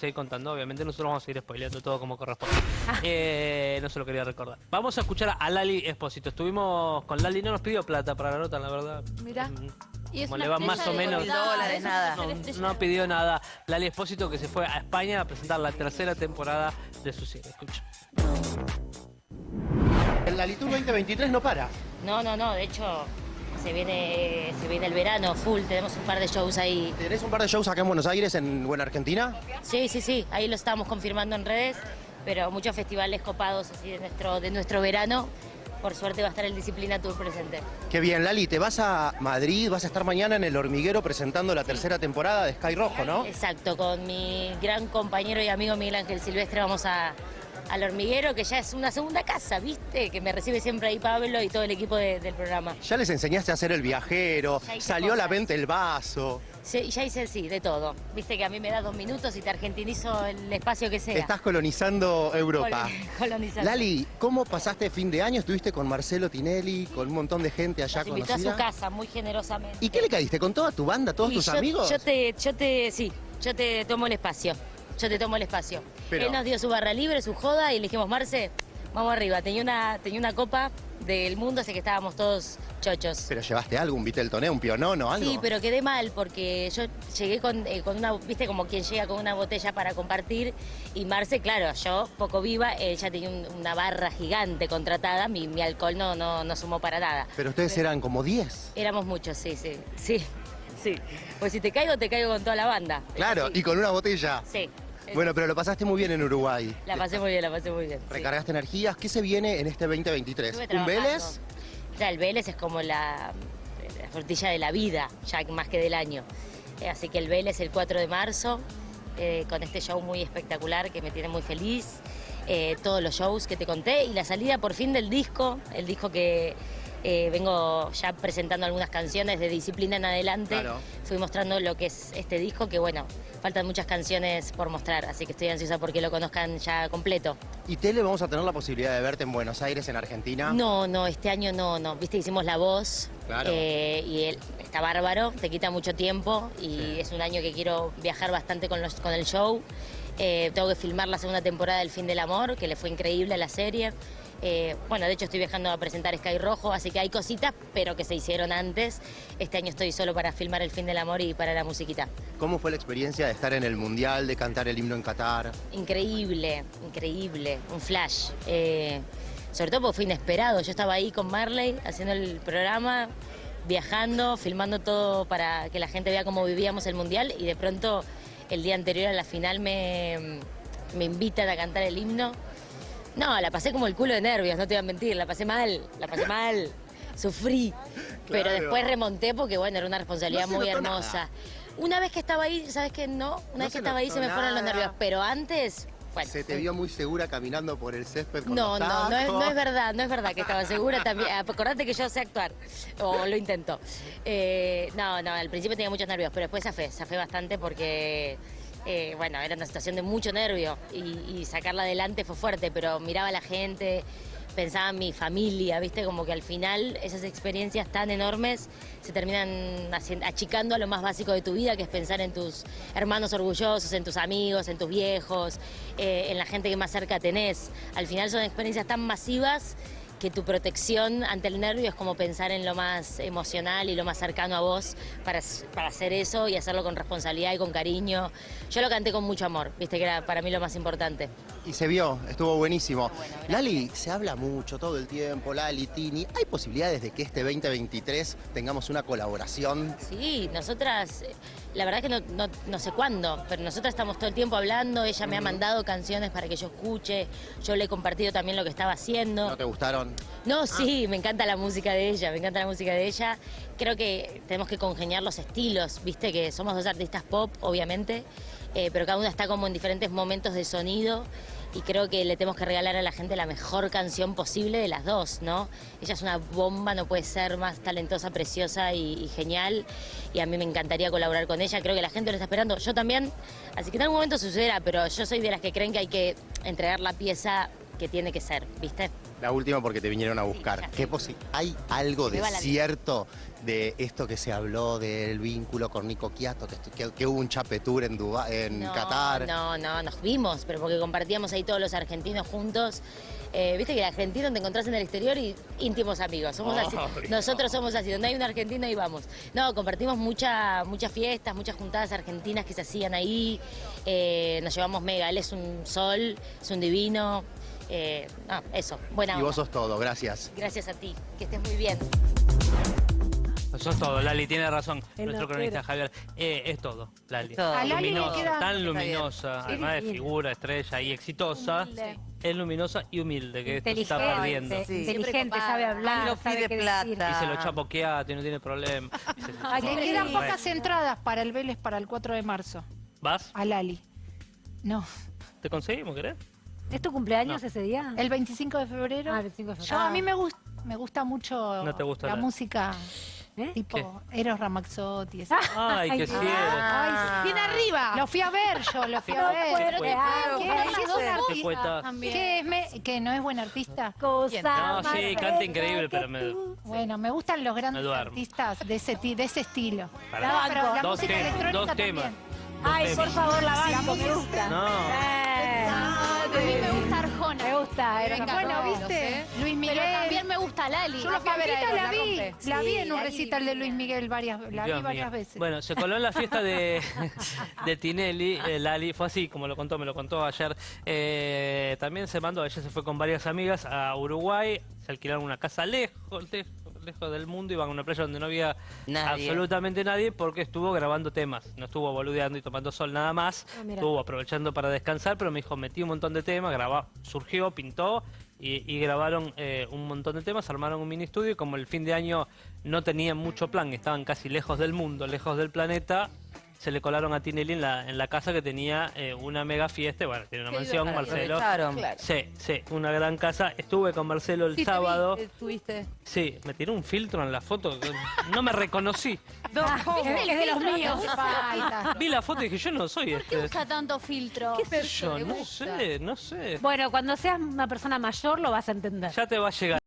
seguir contando, obviamente nosotros vamos a seguir spoileando todo como corresponde. Eh, no se lo quería recordar. Vamos a escuchar a Lali Espósito. Estuvimos con Lali, no nos pidió plata para la nota, la verdad. Mirá. Mm, Y Como le va más o menos. dólares, nada. No, no pidió nada. Lali Espósito que se fue a España a presentar la tercera temporada de su serie. Escucha. El Lalitur 2023 no para. No, no, no, de hecho se viene, se viene el verano full, tenemos un par de shows ahí. ¿Tenés un par de shows acá en Buenos Aires, en Buena Argentina? Sí, sí, sí, ahí lo estamos confirmando en redes, pero muchos festivales copados así de nuestro, de nuestro verano. Por suerte va a estar el Disciplina Tour presente. Qué bien, Lali, te vas a Madrid, vas a estar mañana en El Hormiguero presentando la tercera temporada de Sky Rojo, ¿no? Exacto, con mi gran compañero y amigo Miguel Ángel Silvestre vamos a, al hormiguero, que ya es una segunda casa, ¿viste? Que me recibe siempre ahí Pablo y todo el equipo de- del programa. Ya les enseñaste a hacer el viajero, salió a la venta el vaso. Sí, ya hice sí, de todo. Viste que a mí me das dos minutos y te argentinizo el espacio que sea. Estás colonizando Europa. Col- colonizando. Lali, ¿cómo pasaste fin de año? Estuviste con Marcelo Tinelli, con un montón de gente allá Nos invitó a su casa muy generosamente. ¿Y qué le caíste? ¿Con toda tu banda, todos Y tus yo, amigos? Yo te, yo te, sí, yo te tomo el espacio. Yo te tomo el espacio. Pero- Él nos dio su barra libre, su joda y le dijimos, Marce, vamos arriba. Tenía una, tenía una copa del mundo, así que estábamos todos chochos. Pero llevaste algo, un Viteltoné, un pionono, algo. Sí, pero quedé mal porque yo llegué con, eh, con una, viste, como quien llega con una botella para compartir y Marce, claro, yo poco viva, ella tenía un- una barra gigante contratada, mi, mi alcohol no, no, no sumó para nada. Pero ustedes eran como 10. Éramos muchos, sí, sí, sí, sí. Pues si te caigo, te caigo con toda la banda. Claro, y con una botella. Sí. Bueno, pero lo pasaste muy bien en Uruguay. La pasé muy bien, la pasé muy bien. sí. Recargaste energías. ¿Qué se viene en este 2023? Estuve ¿Un. Vélez? Ya, el Vélez es como la, la frutilla de la vida, ya más que del año. Eh, así que el Vélez el 4 de marzo, eh, con este show muy espectacular que me tiene muy feliz. Eh, todos los shows que te conté y la salida por fin del disco, el disco que eh, vengo ya presentando algunas canciones de disciplina en adelante. Claro. Fui mostrando lo que es este disco, que bueno, faltan muchas canciones por mostrar, así que estoy ansiosa porque lo conozcan ya completo. ¿Y Tele vamos a tener la posibilidad de verte en Buenos Aires, en Argentina? No, no, este año no, no. Viste, hicimos la voz Claro. eh, y él está bárbaro, te quita mucho tiempo y Sí. es un año que quiero viajar bastante con, los, con el show. Eh, tengo que filmar la segunda temporada del Fin del Amor, que le fue increíble a la serie. Eh, bueno, de hecho estoy viajando a presentar Sky Rojo, así que hay cositas, pero que se hicieron antes. Este año estoy solo para filmar el Fin del Amor y para la musiquita. ¿Cómo fue la experiencia de estar en el Mundial, de cantar el himno en Qatar? Increíble, increíble, un flash. Eh, sobre todo porque fue inesperado. Yo estaba ahí con Marley haciendo el programa, viajando, filmando todo para que la gente vea cómo vivíamos el mundial y de pronto el día anterior a la final me, me invitan a cantar el himno. No, la pasé como el culo de nervios, no te voy a mentir, la pasé mal, la pasé mal, sufrí. Pero después remonté porque bueno, era una responsabilidad No muy hermosa. nada. Una vez que estaba ahí, ¿sabes qué? No, una No vez que estaba ahí se me fueron los nervios, pero antes, bueno. Se te vio muy segura caminando por el césped con No, los no, no es, no es verdad, no es verdad que estaba segura también. Acordate que yo sé actuar, o lo intento. Eh, no, no, al principio tenía muchos nervios, pero después zafé, zafé bastante porque, eh, bueno, era una situación de mucho nervio y, sacarla adelante fue fuerte, pero miraba a la gente, pensaba en mi familia, viste, como que al final esas experiencias tan enormes se terminan achicando a lo más básico de tu vida, que es pensar en tus hermanos orgullosos, en tus amigos, en tus viejos, eh, en la gente que más cerca tenés. Al final son experiencias tan masivas que tu protección ante el nervio es como pensar en lo más emocional y lo más cercano a vos para, para hacer eso y hacerlo con responsabilidad y con cariño. Yo lo canté con mucho amor, viste que era para mí lo más importante. Y se vio, estuvo buenísimo. bueno. Lali, se habla mucho todo el tiempo, Lali, Tini. ¿Hay posibilidades de que este 2023 tengamos una colaboración? Sí, nosotras, eh, la verdad que no, no, no sé cuándo, pero nosotras estamos todo el tiempo hablando, ella me ha mandado canciones para que yo escuche, yo le he compartido también lo que estaba haciendo. ¿No te gustaron? No, sí, me encanta la música de ella, me encanta la música de ella. Creo que tenemos que congeniar los estilos, viste que somos dos artistas pop, obviamente, eh, pero cada una está como en diferentes momentos de sonido y creo que le tenemos que regalar a la gente la mejor canción posible de las dos, ¿no? Ella es una bomba, no puede ser más talentosa, preciosa y, y genial y a mí me encantaría colaborar con ella, creo que la gente lo está esperando, yo también, así que en algún momento sucederá, pero yo soy de las que creen que hay que entregar la pieza que tiene que ser, ¿viste? La última porque te vinieron a buscar. ya. ¿Qué ¿Hay algo de cierto de esto que se habló del vínculo con Nico Quiato, que, que- que hubo un chapetur en, Dubái, en no, Qatar? No, no, nos vimos, pero porque compartíamos ahí todos los argentinos juntos. Eh, Viste que el argentino te encontrás en el exterior y íntimos amigos. Somos así. Nosotros somos así. Donde hay un argentino ahí vamos. No, compartimos mucha, muchas fiestas, muchas juntadas argentinas que se hacían ahí. Eh, nos llevamos mega. Él es un sol, es un divino. Eh, no, eso. Buena Y vos sos todo, gracias. Gracias a ti. Que estés muy bien. Eso es todo, Lali, tiene razón. Es Nuestro cronista. Javier. Eh, es todo, Lali. Es todo. A Lali le luminosa, queda- tan luminosa, además de figura, estrella y exitosa. Humilde. Es luminosa y humilde, que esto se está perdiendo. Sí. inteligente, sabe hablar, No sabe qué plata. decir. Y se lo chapoqueate, no tiene problema. Ay, Le quedan pocas entradas para el Vélez para el 4 de marzo. ¿Vas? A Lali. No. ¿Te conseguimos, querés? ¿Es tu cumpleaños No. ese día? El 25 de febrero. Ah, el 25 de Yo febrero. a mí me gusta me gusta mucho No te gusta la la- música ¿Eh? tipo Eros Ramazzotti. esa. Ay, qué Ay, cierto. Ah. Bien arriba. Lo fui a ver yo, lo fui a No ver. puedo Qué creer. ¿Qué? Qué. ¿Qué que no es buen artista? Cosa No, más sí, canta increíble, pero me-. Bueno, me gustan los grandes artistas de ese, de ese estilo. Pará. No, pero la Dos música temas, electrónica dos también. temas. Dos Ay, por favor, la banco, me gusta. No. Eh, A mí me gusta Arjona. Me gusta, era Venga, Bueno, no, ¿viste? Luis Pero Miguel. también me gusta Lali. Yo la Pampita la vi, la vi en un recital de Luis Miguel varias, la vi varias veces. Bueno, se coló en la fiesta de, de Tinelli, eh, Lali, fue así, como lo contó, me lo contó ayer. Eh, también se mandó, ella se fue con varias amigas a Uruguay, se alquilaron una casa lejos, lejos, lejos del mundo, iban a una playa donde no había Nadie. absolutamente nadie porque estuvo grabando temas, no estuvo boludeando y tomando sol nada más, Ah, estuvo aprovechando para descansar, pero me dijo, metí un montón de temas, grabó, surgió, pintó y, y grabaron eh, un montón de temas, armaron un mini estudio y como el fin de año no tenían mucho plan, estaban casi lejos del mundo, lejos del planeta, se le colaron a Tinelli en la, en la casa que tenía eh, una mega fiesta, bueno, tiene una Qué mansión, divertido. Marcelo. Aprovecharon. Sí, sí, una gran casa. Estuve con Marcelo el Sí, te vi, sábado. estuviste. Sí, me tiró un filtro en la foto. No me reconocí. Ah, es de los míos. Vi la foto y dije, yo no soy ¿Por qué este. usa tanto filtro? ¿Qué sé yo? No sé, no sé. Bueno, cuando seas una persona mayor lo vas a entender. Ya te va a llegar.